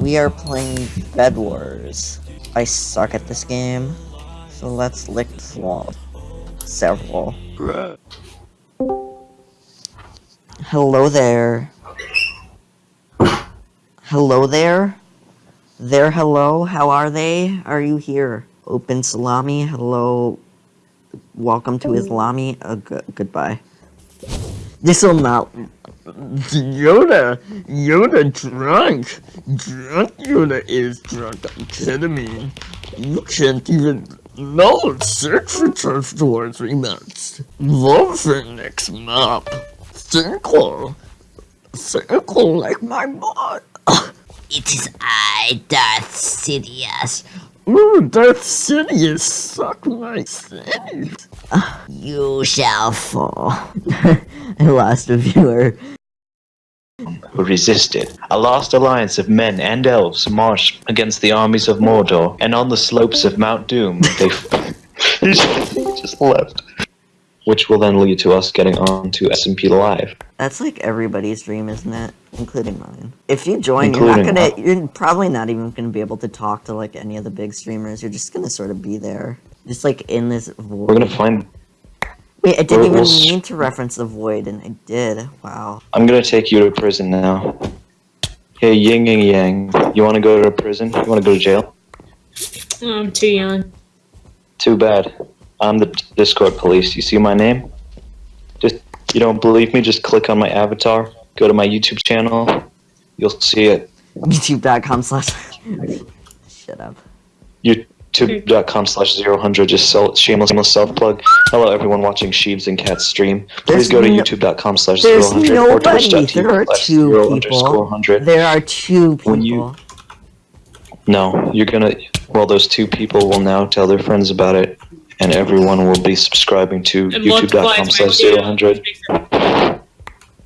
we are playing Bed Wars. I suck at this game, so let's lick floor. Several. Hello there. Hello there. There, hello. How are they? Are you here? Open salami. Hello. Welcome to Islami. Uh, goodbye. This will not. Yoda, Yoda drunk. Drunk Yoda is drunk on ketamine. You can't even no search for for three months. Love for next mop. Circle. Circle like my butt. It is I, Darth Sidious. Ooh, Darth Sidious suck my sense. You shall fall. I lost a viewer. Who resisted. A last alliance of men and elves marched against the armies of Mordor, and on the slopes of Mount Doom, they he just left. Which will then lead to us getting on to SMP Live. That's like everybody's dream, isn't it? Including mine. If you join, you're not gonna. You're probably not even gonna be able to talk to like any of the big streamers. You're just gonna sort of be there, just like in this void. We're gonna find. Wait, I didn't we're- even we'll mean to reference the void, and I did. Wow. I'm gonna take you to prison now. Hey, Ying Yang Yang, you wanna go to prison? You wanna go to jail? I'm too young. Too bad. I'm the Discord police. You see my name? Just, you don't believe me? Just click on my avatar, go to my YouTube channel, you'll see it. YouTube.com slash. Shut up. youtube.com slash zero hundred just sell shameless, shameless self plug hello everyone watching sheebs and cats stream please There's go to no- youtube.com slash zero There's hundred or nobody. twitch.tv There are slash two zero people. underscore hundred There are two people. When you- no you're gonna well those two people will now tell their friends about it and everyone will be subscribing to youtube.com by slash two. zero hundred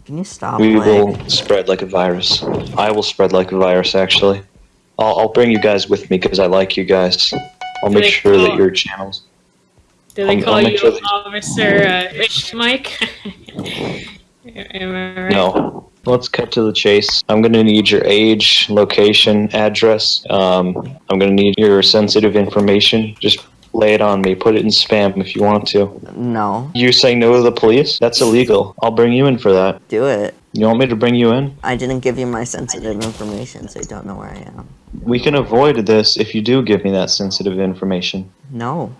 Can you stop we playing? will spread like a virus i will spread like a virus actually i'll, I'll bring you guys with me because i like you guys i'll Do make they sure that your channels Do they I'll- call I'll you sure Officer uh, Ish Mike? Right? No. Let's cut to the chase. I'm gonna need your age, location, address. Um, I'm gonna need your sensitive information. Just lay it on me. Put it in spam if you want to. No. You say no to the police? That's illegal. I'll bring you in for that. Do it. You want me to bring you in? I didn't give you my sensitive information, so you don't know where I am. We can avoid this if you do give me that sensitive information. No.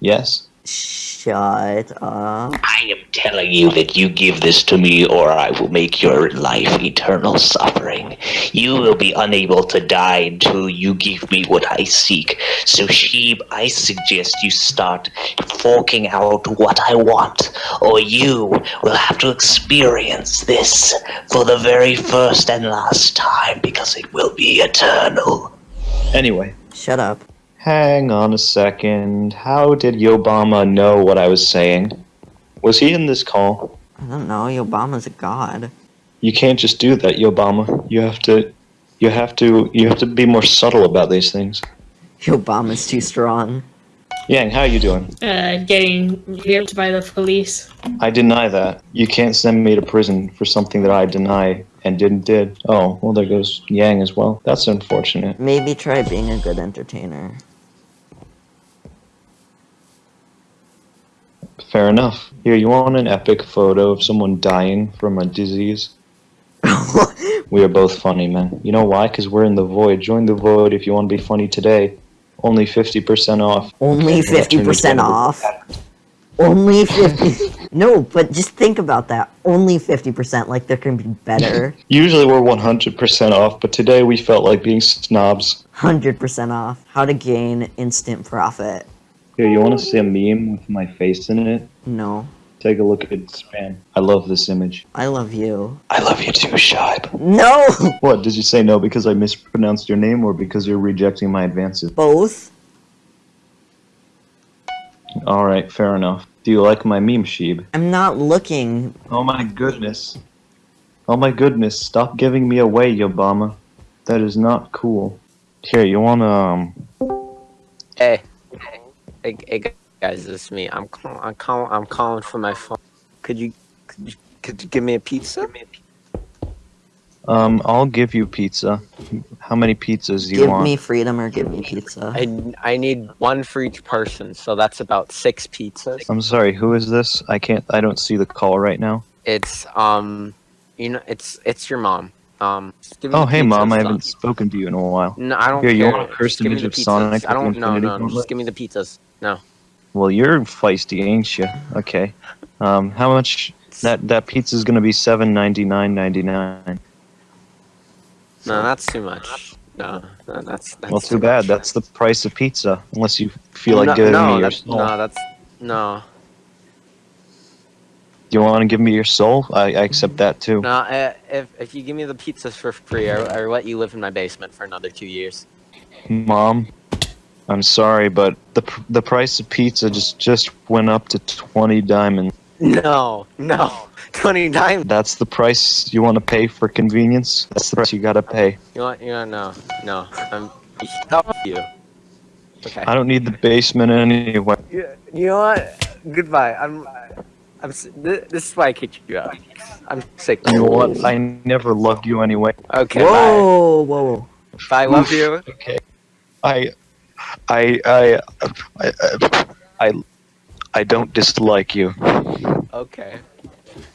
Yes. Shut up. I am telling you that you give this to me or I will make your life eternal suffering. You will be unable to die until you give me what I seek. So, Sheeb, I suggest you start forking out what I want, or you will have to experience this for the very first and last time because it will be eternal. Anyway, Shut up. Hang on a second. How did Obama know what I was saying? Was he in this call? I don't know. Obama's a god. You can't just do that, Obama. You have to you have to you have to be more subtle about these things. Obama's too strong. Yang, how are you doing? Uh, getting raped by the police. I deny that. You can't send me to prison for something that I deny and didn't did. Oh, well there goes Yang as well. That's unfortunate. Maybe try being a good entertainer. Fair enough. Here, you want an epic photo of someone dying from a disease? We are both funny, man. You know why? Because we're in the void. Join the void if you want to be funny today. Only 50% off. Only Okay, we'll turn this 50% off. Only 50. no, but just think about that. Only 50%. Like, there can be better. Usually we're 100% off, but today we felt like being snobs. 100% off. How to gain instant profit. Here, you want to see a meme with my face in it? No. Take a look at spam. I love this image. I love you. I love you too, Shibe. No! What, did you say no because I mispronounced your name or because you're rejecting my advances? Both? Alright, fair enough. Do you like my meme, Sheeb? I'm not looking. Oh my goodness. Oh my goodness, stop giving me away, Obama. That is not cool. Here, you wanna, um... Hey, hey, hey guys, this is me. I'm call- I'm calling I'm calling from my phone. Could you could you, could you give me a pizza? Um, I'll give you pizza. How many pizzas do you give want? Give me freedom or give me pizza. I, I need one for each person, so that's about six pizzas. I'm sorry. Who is this? I can't. I don't see the call right now. It's um, you know, it's it's your mom. Um, give me Oh, hey, mom. I haven't spoken to you in a while. No, I don't Here, you care. want a cursed Just image of. Sonic I don't. the No, no, no. Just give me the pizzas. No. Well, you're feisty, ain't you? Okay. Um, how much? That that pizza's gonna be seven ninety nine ninety nine. No, that's too much. No, no that's that's Well, too bad. much. That's the price of pizza. Unless you feel like no, giving no, me your that's, soul. no, that's no, you want to give me your soul? I, I accept that too. no. Uh, if if you give me the pizzas for free, I, I let you live in my basement for another two years. Mom, I'm sorry, but the the price of pizza just just went up to twenty diamonds. No, no, twenty dimes. That's the price you want to pay for convenience. That's the price you gotta pay. You want? You want? No, no. I'm. Stop you. Okay. I don't need the basement anyway. You, you know what? Goodbye. I'm. I'm. This is why I kicked you out. I'm sick. You know what? I never loved you anyway. Okay. whoa, whoa. Bye. Bye. Love you. Okay. I, I, I, I, I, I don't dislike you. Okay.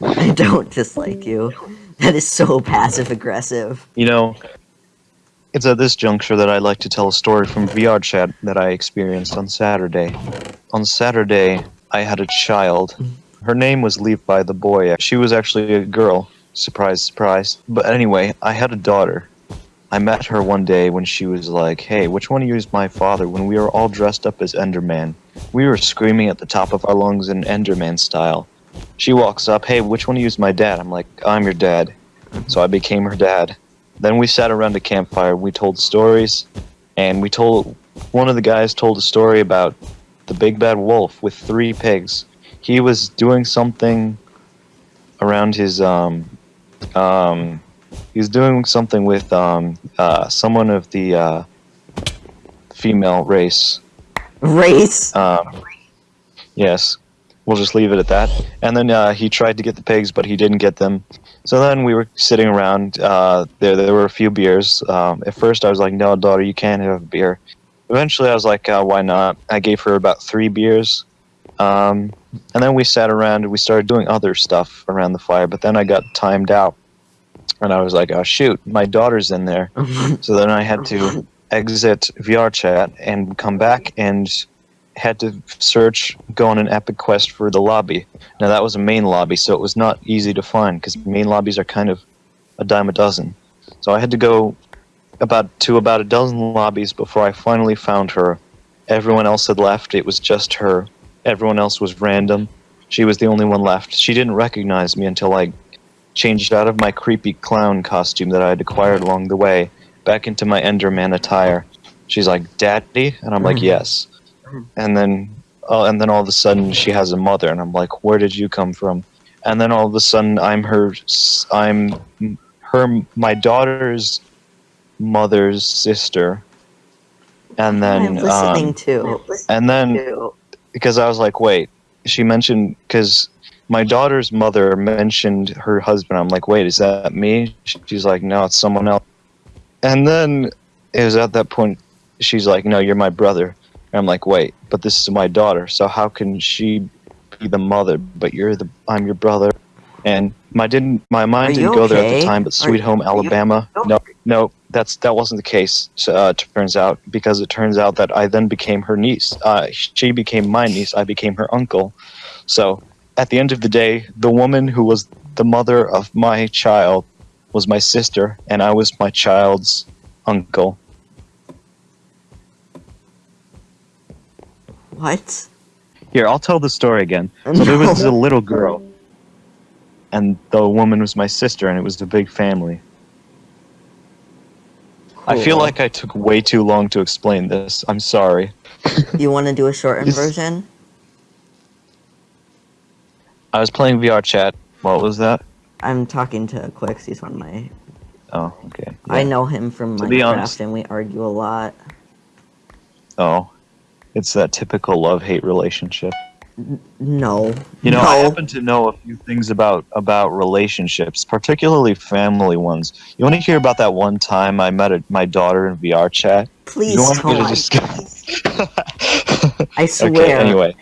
I don't dislike you. That is so passive aggressive. You know, it's at this juncture that I like to tell a story from VR chat that I experienced on Saturday. On Saturday, I had a child. Her name was Levi the boy. She was actually a girl. Surprise, surprise. But anyway, I had a daughter. I met her one day when she was like, "Hey, which one of you is my father?" When we were all dressed up as Enderman, we were screaming at the top of our lungs in Enderman style. She walks up, "Hey, which one of you is my dad?" I'm like, "I'm your dad." So I became her dad. Then we sat around a campfire. We told stories, and we told one of the guys told a story about the big bad wolf with three pigs. He was doing something around his um um he was doing something with um uh someone of the uh female race. Race. Um, yes, we'll just leave it at that. And then uh, he tried to get the pigs, but he didn't get them. So then we were sitting around. Uh, there, there were a few beers. Um, at first, I was like, "No, daughter, you can't have a beer." Eventually, I was like, uh, "Why not?" I gave her about three beers. Um, and then we sat around and we started doing other stuff around the fire. But then I got timed out, and I was like, "Oh shoot, my daughter's in there." so then I had to exit VR chat and come back and had to search, go on an epic quest for the lobby. Now that was a main lobby, so it was not easy to find because main lobbies are kind of a dime a dozen. So I had to go about to about a dozen lobbies before I finally found her. Everyone else had left. It was just her. Everyone else was random. She was the only one left. She didn't recognize me until I changed out of my creepy clown costume that I had acquired along the way back into my Enderman attire. She's like, "Daddy," and I'm like, "Yes." And then, uh, and then all of a sudden, she has a mother, and I'm like, "Where did you come from?" And then all of a sudden, I'm her, I'm her, my daughter's mother's sister. And then, I'm listening um, to. and then because I was like, wait, she mentioned because my daughter's mother mentioned her husband. I'm like, wait, is that me? She's like, no, it's someone else. And then it was at that point she's like, no, you're my brother. And I'm like, wait, but this is my daughter. So how can she be the mother? But you're the I'm your brother. And my didn't my mind didn't go there at the time. But Sweet Are- Home you- Alabama, no, no, that's that wasn't the case. Uh, turns out because it turns out that I then became her niece. Uh, she became my niece. I became her uncle. So at the end of the day, the woman who was the mother of my child was my sister, and I was my child's uncle. What? Here, I'll tell the story again. So there was a little girl, and the woman was my sister, and it was a big family. I feel like I took way too long to explain this. I'm sorry. You want to do a shortened version? I was playing VR chat. What was that? I'm talking to Quix. He's one of my. Oh, okay. I know him from To Minecraft, and we argue a lot. Oh, it's that typical love-hate relationship. No. You know, no. I happen to know a few things about about relationships, particularly family ones. You want to hear about that one time I met a, my daughter in VR chat? Please you want me to discuss? I swear. okay. Anyway,